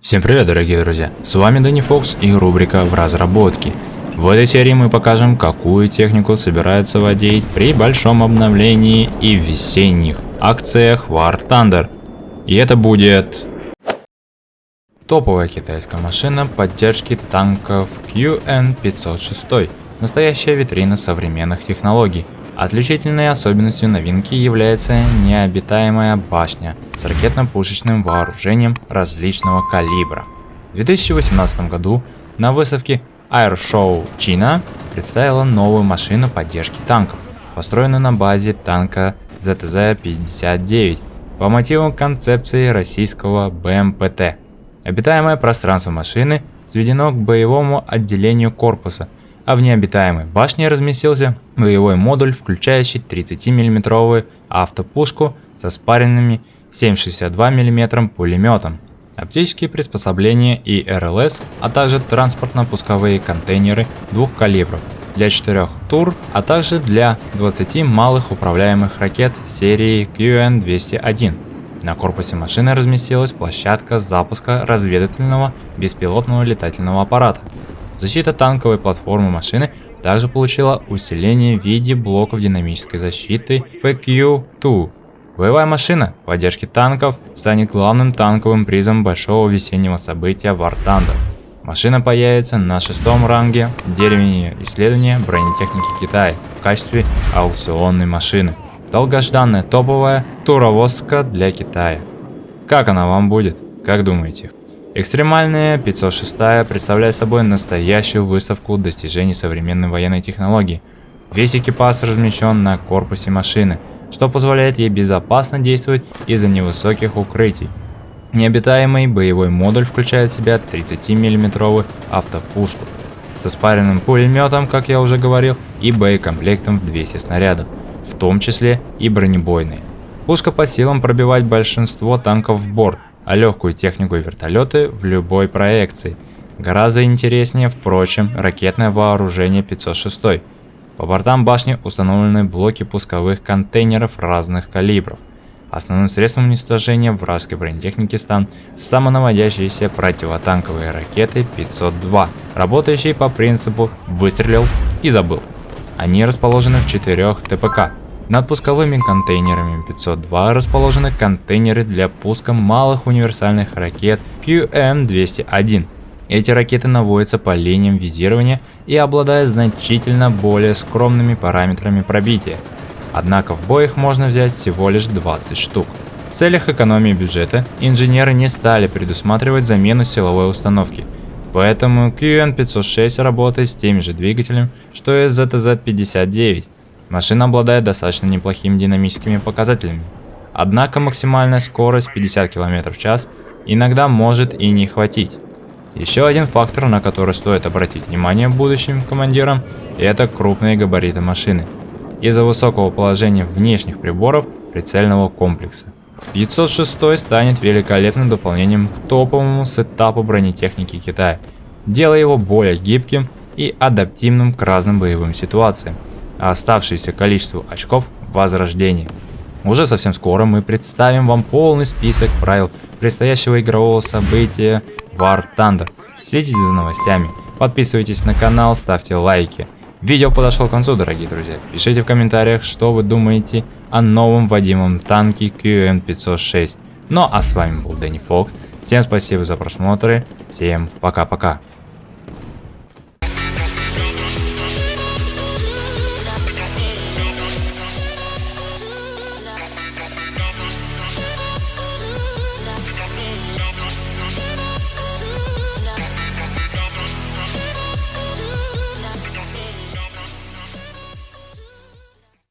Всем привет, дорогие друзья! С вами Дани Фокс и рубрика в разработке. В этой серии мы покажем, какую технику собирается водить при большом обновлении и весенних акциях War Thunder. И это будет... Топовая китайская машина поддержки танков QN506. Настоящая витрина современных технологий. Отличительной особенностью новинки является необитаемая башня с ракетно-пушечным вооружением различного калибра. В 2018 году на выставке Air Show China представила новую машину поддержки танков, построенную на базе танка ZTZ-59 по мотивам концепции российского БМПТ. Обитаемое пространство машины сведено к боевому отделению корпуса – а в необитаемой башне разместился боевой модуль, включающий 30 миллиметровую автопушку со спаренными 7,62 мм пулеметом, оптические приспособления и РЛС, а также транспортно-пусковые контейнеры двух калибров для 4 тур, а также для 20 малых управляемых ракет серии QN-201. На корпусе машины разместилась площадка запуска разведывательного беспилотного летательного аппарата. Защита танковой платформы машины также получила усиление в виде блоков динамической защиты FQ-2. Боевая машина поддержки танков станет главным танковым призом большого весеннего события War Thunder. Машина появится на шестом ранге деревни исследования бронетехники Китая в качестве аукционной машины. Долгожданная топовая туровозка для Китая. Как она вам будет? Как думаете? Экстремальная 506 представляет собой настоящую выставку достижений современной военной технологии. Весь экипаж размещен на корпусе машины, что позволяет ей безопасно действовать из-за невысоких укрытий. Необитаемый боевой модуль включает в себя 30 миллиметровую автопушку со спаренным пулеметом, как я уже говорил, и боекомплектом в 200 снарядов, в том числе и бронебойные. Пушка по силам пробивать большинство танков в борт, а легкую технику и вертолеты в любой проекции. Гораздо интереснее, впрочем, ракетное вооружение 506. По бортам башни установлены блоки пусковых контейнеров разных калибров. Основным средством уничтожения вражеской бронетехники станут самонаводящиеся противотанковые ракеты 502, работающие по принципу «выстрелил и забыл». Они расположены в четырех ТПК над пусковыми контейнерами 502 расположены контейнеры для пуска малых универсальных ракет QM-201. Эти ракеты наводятся по линиям визирования и обладают значительно более скромными параметрами пробития. Однако в бой их можно взять всего лишь 20 штук. В целях экономии бюджета инженеры не стали предусматривать замену силовой установки, поэтому QN506 работает с теми же двигателями, что и ZTZ-59. Машина обладает достаточно неплохими динамическими показателями. Однако максимальная скорость 50 км в час иногда может и не хватить. Еще один фактор, на который стоит обратить внимание будущим командирам, это крупные габариты машины. Из-за высокого положения внешних приборов прицельного комплекса. 506 станет великолепным дополнением к топовому сетапу бронетехники Китая, делая его более гибким и адаптивным к разным боевым ситуациям оставшееся количество очков возрождения. Уже совсем скоро мы представим вам полный список правил предстоящего игрового события War Thunder. Следите за новостями, подписывайтесь на канал, ставьте лайки. Видео подошло к концу, дорогие друзья. Пишите в комментариях, что вы думаете о новом Вадимом танке QN506. Ну а с вами был Дэнни Фокс. Всем спасибо за просмотры. Всем пока-пока.